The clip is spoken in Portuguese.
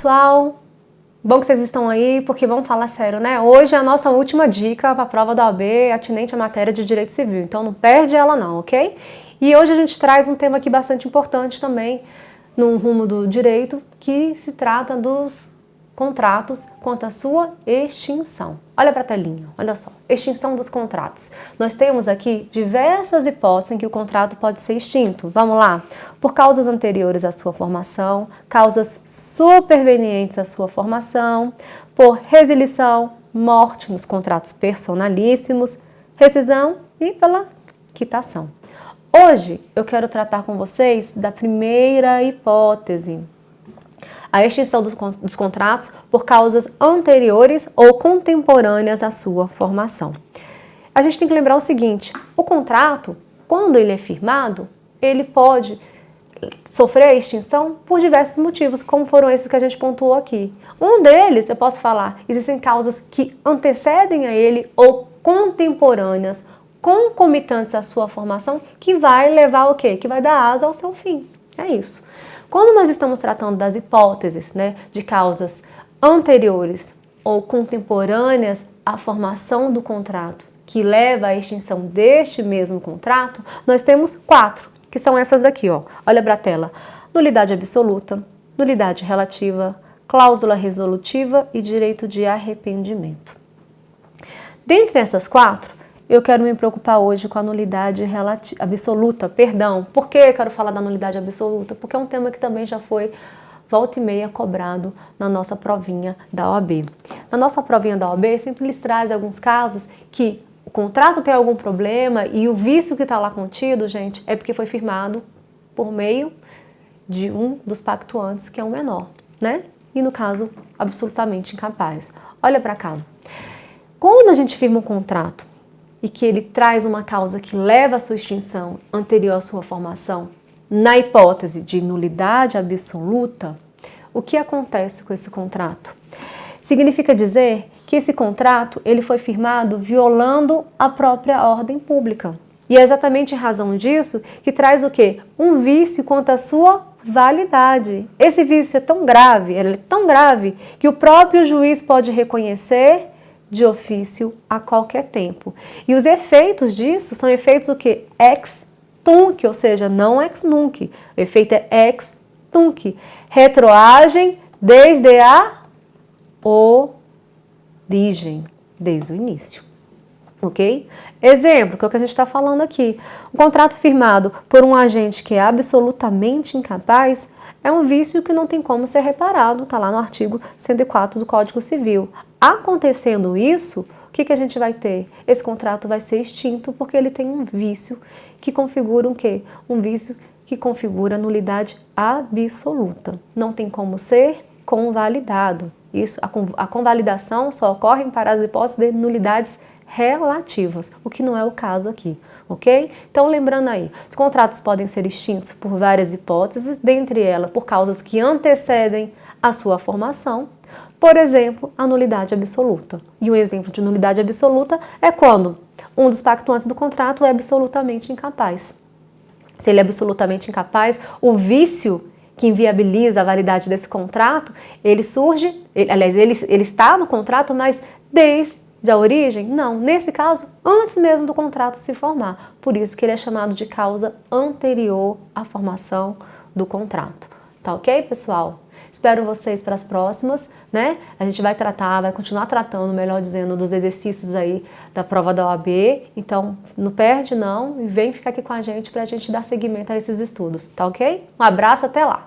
pessoal? Bom que vocês estão aí, porque vamos falar sério, né? Hoje é a nossa última dica para a prova da OAB atinente à matéria de Direito Civil, então não perde ela não, ok? E hoje a gente traz um tema aqui bastante importante também, no rumo do direito, que se trata dos contratos quanto à sua extinção. Olha para a telinha, olha só, extinção dos contratos. Nós temos aqui diversas hipóteses em que o contrato pode ser extinto. Vamos lá? Por causas anteriores à sua formação, causas supervenientes à sua formação, por resilição, morte nos contratos personalíssimos, rescisão e pela quitação. Hoje eu quero tratar com vocês da primeira hipótese, a extinção dos, dos contratos por causas anteriores ou contemporâneas à sua formação. A gente tem que lembrar o seguinte, o contrato, quando ele é firmado, ele pode sofrer a extinção por diversos motivos, como foram esses que a gente pontuou aqui. Um deles, eu posso falar, existem causas que antecedem a ele ou contemporâneas, concomitantes à sua formação, que vai levar o quê? Que vai dar asa ao seu fim. É isso. Quando nós estamos tratando das hipóteses né, de causas anteriores ou contemporâneas à formação do contrato, que leva à extinção deste mesmo contrato, nós temos quatro, que são essas aqui, ó. Olha para a tela. Nulidade absoluta, nulidade relativa, cláusula resolutiva e direito de arrependimento. Dentre essas quatro, eu quero me preocupar hoje com a nulidade absoluta, perdão. Por que eu quero falar da nulidade absoluta? Porque é um tema que também já foi volta e meia cobrado na nossa provinha da OAB. Na nossa provinha da OAB sempre lhes traz alguns casos que o contrato tem algum problema e o vício que está lá contido, gente, é porque foi firmado por meio de um dos pactuantes que é um menor, né? E no caso, absolutamente incapaz. Olha para cá. Quando a gente firma um contrato e que ele traz uma causa que leva à sua extinção anterior à sua formação, na hipótese de nulidade absoluta, o que acontece com esse contrato? Significa dizer que esse contrato ele foi firmado violando a própria ordem pública. E é exatamente em razão disso que traz o quê? Um vício quanto à sua validade. Esse vício é tão grave, ele é tão grave, que o próprio juiz pode reconhecer de ofício a qualquer tempo. E os efeitos disso são efeitos o que? Ex tunc, ou seja, não ex nunc. O efeito é ex tunc. Retroagem desde a origem, desde o início. Ok? Exemplo, que é o que a gente está falando aqui. Um contrato firmado por um agente que é absolutamente incapaz é um vício que não tem como ser reparado, está lá no artigo 104 do Código Civil. Acontecendo isso, o que, que a gente vai ter? Esse contrato vai ser extinto porque ele tem um vício que configura um quê? Um vício que configura nulidade absoluta. Não tem como ser convalidado. Isso, a, convalidação só ocorre para as hipóteses de nulidades relativas, o que não é o caso aqui, ok? Então, lembrando aí, os contratos podem ser extintos por várias hipóteses, dentre elas por causas que antecedem a sua formação, por exemplo, a nulidade absoluta. E um exemplo de nulidade absoluta é quando um dos pactuantes do contrato é absolutamente incapaz. Se ele é absolutamente incapaz, o vício que inviabiliza a validade desse contrato, ele surge, ele, aliás, ele, ele está no contrato, mas desde de origem? Não, nesse caso, antes mesmo do contrato se formar. Por isso que ele é chamado de causa anterior à formação do contrato. Tá ok, pessoal? Espero vocês para as próximas, né? A gente vai tratar, vai continuar tratando, melhor dizendo, dos exercícios aí da prova da OAB. Então, não perde não e vem ficar aqui com a gente para a gente dar seguimento a esses estudos, tá ok? Um abraço, até lá!